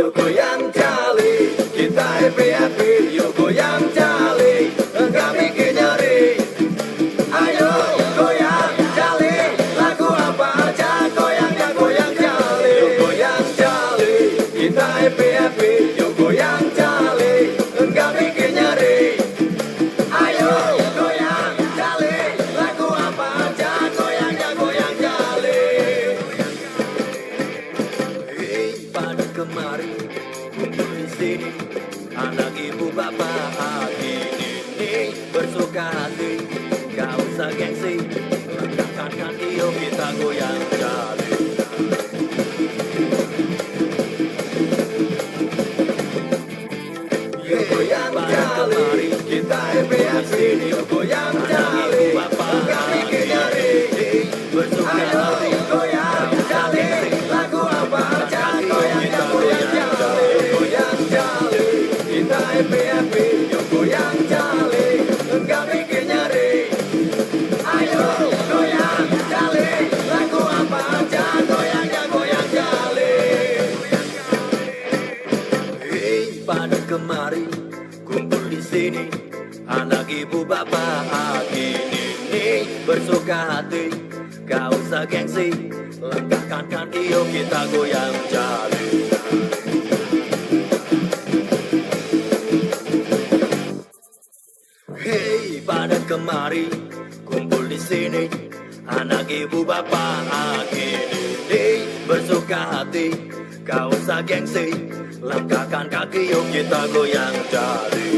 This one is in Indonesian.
Yuk goyang jali. Kita happy happy Yuk goyang jali. Enggak bikin nyeri. Ayo goyang jali. Lagu apa aja Goyangnya goyang jali. Yuk goyang jali. Kita happy happy kemari di sini. Anak ibu bapak hati ini bersuka hati. Gak usah gengsi langkahkan kaki yuk kita goyang Yuk goyang jali kita happy yuk goyang jali gak kemari kumpul di sini. Anak ibu bapak ini bersuka hati. Gak usah gengsi langkahkan kaki yuk kita goyang jali. Hei pada kemari kumpul di sini. Anak ibu bapak ini bersuka hati. Gak usah gengsi langkahkan kaki yuk kita goyang jali.